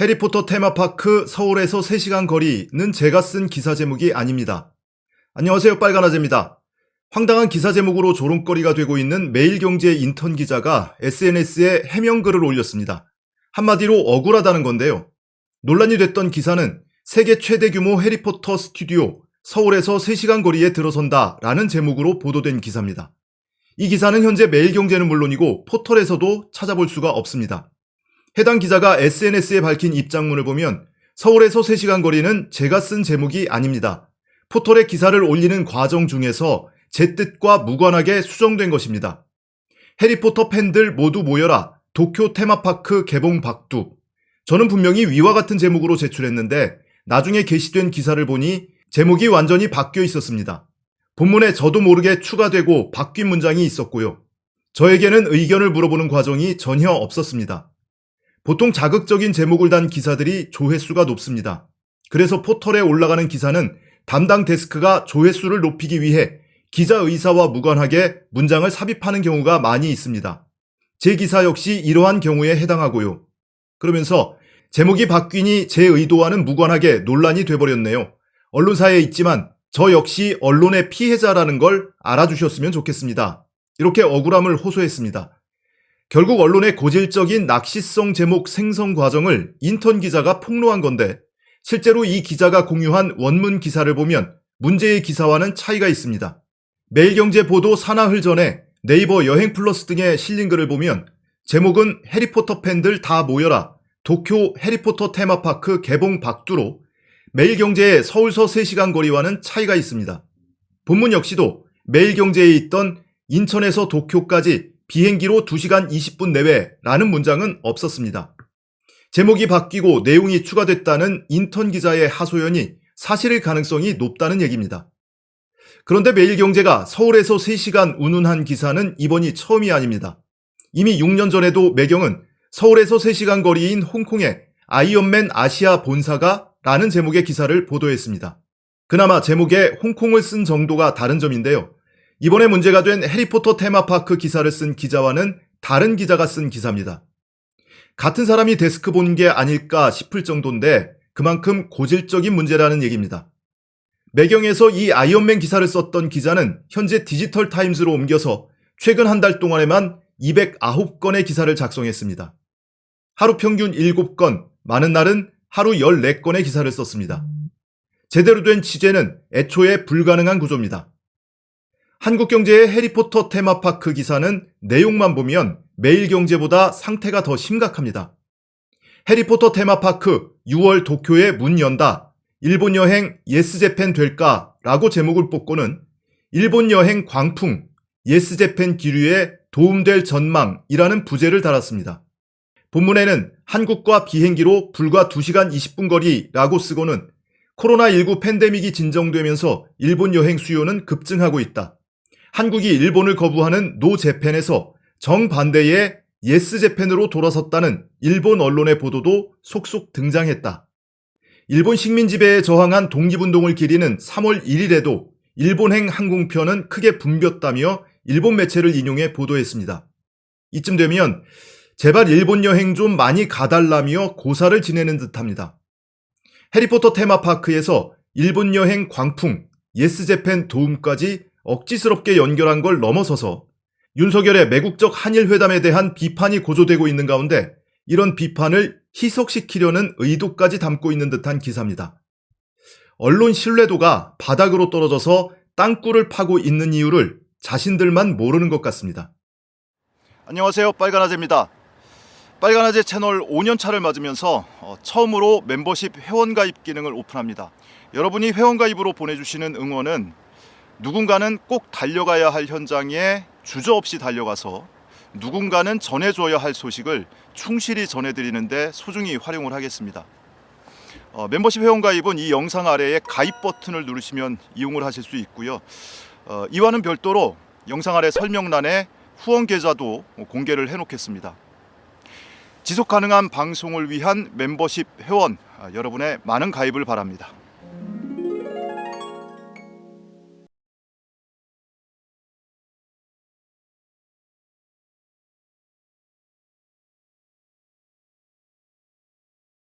해리포터 테마파크 서울에서 3시간 거리는 제가 쓴 기사 제목이 아닙니다. 안녕하세요 빨간아재입니다. 황당한 기사 제목으로 조롱거리가 되고 있는 매일경제 인턴 기자가 SNS에 해명글을 올렸습니다. 한마디로 억울하다는 건데요. 논란이 됐던 기사는 세계 최대 규모 해리포터 스튜디오 서울에서 3시간 거리에 들어선다 라는 제목으로 보도된 기사입니다. 이 기사는 현재 매일경제는 물론이고 포털에서도 찾아볼 수가 없습니다. 해당 기자가 SNS에 밝힌 입장문을 보면 서울에서 3시간 거리는 제가 쓴 제목이 아닙니다. 포털에 기사를 올리는 과정 중에서 제 뜻과 무관하게 수정된 것입니다. 해리포터 팬들 모두 모여라. 도쿄 테마파크 개봉 박두. 저는 분명히 위와 같은 제목으로 제출했는데 나중에 게시된 기사를 보니 제목이 완전히 바뀌어 있었습니다. 본문에 저도 모르게 추가되고 바뀐 문장이 있었고요. 저에게는 의견을 물어보는 과정이 전혀 없었습니다. 보통 자극적인 제목을 단 기사들이 조회수가 높습니다. 그래서 포털에 올라가는 기사는 담당 데스크가 조회수를 높이기 위해 기자 의사와 무관하게 문장을 삽입하는 경우가 많이 있습니다. 제 기사 역시 이러한 경우에 해당하고요. 그러면서 제목이 바뀌니 제 의도와는 무관하게 논란이 돼버렸네요. 언론사에 있지만 저 역시 언론의 피해자라는 걸 알아주셨으면 좋겠습니다. 이렇게 억울함을 호소했습니다. 결국 언론의 고질적인 낚시성 제목 생성 과정을 인턴 기자가 폭로한 건데 실제로 이 기자가 공유한 원문 기사를 보면 문제의 기사와는 차이가 있습니다. 매일경제 보도 사나흘 전에 네이버 여행 플러스 등에 실린 글을 보면 제목은 해리포터 팬들 다 모여라 도쿄 해리포터 테마파크 개봉 박두로 매일경제의 서울서 3시간 거리와는 차이가 있습니다. 본문 역시도 매일경제에 있던 인천에서 도쿄까지 비행기로 2시간 20분 내외라는 문장은 없었습니다. 제목이 바뀌고 내용이 추가됐다는 인턴 기자의 하소연이 사실일 가능성이 높다는 얘기입니다. 그런데 매일경제가 서울에서 3시간 운운한 기사는 이번이 처음이 아닙니다. 이미 6년 전에도 매경은 서울에서 3시간 거리인 홍콩의 아이언맨 아시아 본사가 라는 제목의 기사를 보도했습니다. 그나마 제목에 홍콩을 쓴 정도가 다른 점인데요. 이번에 문제가 된 해리포터 테마파크 기사를 쓴 기자와는 다른 기자가 쓴 기사입니다. 같은 사람이 데스크 본 게 아닐까 싶을 정도인데 그만큼 고질적인 문제라는 얘기입니다. 매경에서 이 아이언맨 기사를 썼던 기자는 현재 디지털 타임즈로 옮겨서 최근 한 달 동안에만 209건의 기사를 작성했습니다. 하루 평균 7건, 많은 날은 하루 14건의 기사를 썼습니다. 제대로 된 취재는 애초에 불가능한 구조입니다. 한국경제의 해리포터 테마파크 기사는 내용만 보면 매일경제보다 상태가 더 심각합니다. 해리포터 테마파크 6월 도쿄에 문 연다. 일본 여행 예스재팬 될까? 라고 제목을 뽑고는 일본 여행 광풍 예스재팬 기류에 도움될 전망이라는 부제를 달았습니다. 본문에는 한국과 비행기로 불과 2시간 20분 거리라고 쓰고는 코로나19 팬데믹이 진정되면서 일본 여행 수요는 급증하고 있다. 한국이 일본을 거부하는 No Japan에서 정반대의 Yes Japan으로 돌아섰다는 일본 언론의 보도도 속속 등장했다. 일본 식민 지배에 저항한 독립운동을 기리는 3월 1일에도 일본행 항공편은 크게 붐볐다며 일본 매체를 인용해 보도했습니다. 이쯤 되면 제발 일본 여행 좀 많이 가달라며 고사를 지내는 듯합니다. 해리포터 테마파크에서 일본 여행 광풍, 예스재팬 도움까지 억지스럽게 연결한 걸 넘어서서 윤석열의 매국적 한일회담에 대한 비판이 고조되고 있는 가운데 이런 비판을 희석시키려는 의도까지 담고 있는 듯한 기사입니다. 언론 신뢰도가 바닥으로 떨어져서 땅굴을 파고 있는 이유를 자신들만 모르는 것 같습니다. 안녕하세요 빨간아재입니다. 빨간아재 채널 5년차를 맞으면서 어, 처음으로 멤버십 회원가입 기능을 오픈합니다. 여러분이 회원가입으로 보내주시는 응원은 누군가는 꼭 달려가야 할 현장에 주저없이 달려가서 누군가는 전해줘야 할 소식을 충실히 전해드리는데 소중히 활용을 하겠습니다. 어, 멤버십 회원 가입은 이 영상 아래에 가입 버튼을 누르시면 이용을 하실 수 있고요. 어, 이와는 별도로 영상 아래 설명란에 후원 계좌도 공개를 해놓겠습니다. 지속 가능한 방송을 위한 멤버십 회원 아, 여러분의 많은 가입을 바랍니다.